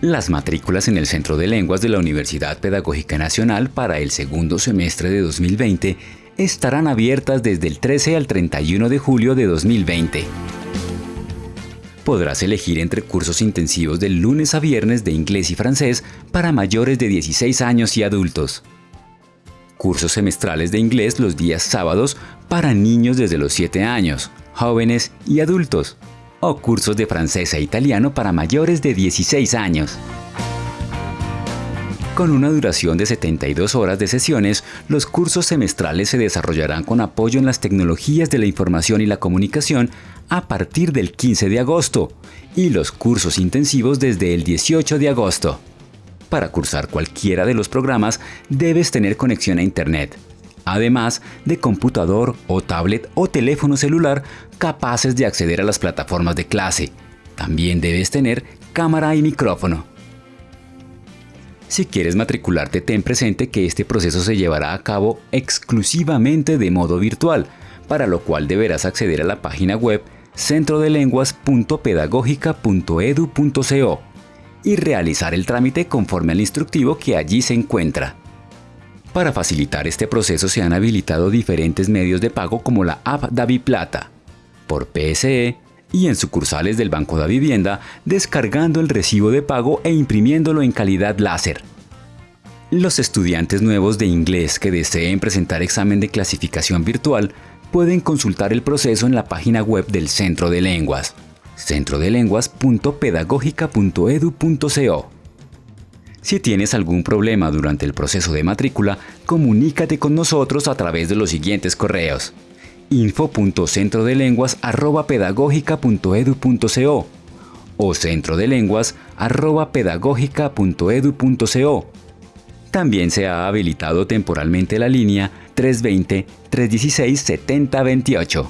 Las matrículas en el Centro de Lenguas de la Universidad Pedagógica Nacional para el segundo semestre de 2020 estarán abiertas desde el 13 al 31 de julio de 2020. Podrás elegir entre cursos intensivos de lunes a viernes de inglés y francés para mayores de 16 años y adultos. Cursos semestrales de inglés los días sábados para niños desde los 7 años, jóvenes y adultos o cursos de francés e italiano para mayores de 16 años. Con una duración de 72 horas de sesiones, los cursos semestrales se desarrollarán con apoyo en las tecnologías de la información y la comunicación a partir del 15 de agosto y los cursos intensivos desde el 18 de agosto. Para cursar cualquiera de los programas debes tener conexión a Internet, además de computador o tablet o teléfono celular capaces de acceder a las plataformas de clase. También debes tener cámara y micrófono. Si quieres matricularte, ten presente que este proceso se llevará a cabo exclusivamente de modo virtual, para lo cual deberás acceder a la página web centrodelenguas.pedagógica.edu.co y realizar el trámite conforme al instructivo que allí se encuentra. Para facilitar este proceso se han habilitado diferentes medios de pago como la app Plata, por PSE y en sucursales del Banco de Vivienda descargando el recibo de pago e imprimiéndolo en calidad láser. Los estudiantes nuevos de inglés que deseen presentar examen de clasificación virtual pueden consultar el proceso en la página web del Centro de Lenguas, centrodelenguas.pedagógica.edu.co. Si tienes algún problema durante el proceso de matrícula, comunícate con nosotros a través de los siguientes correos info.centrodelenguas.pedagógica.edu.co o centrodelenguas.pedagógica.edu.co. También se ha habilitado temporalmente la línea 320-316-7028.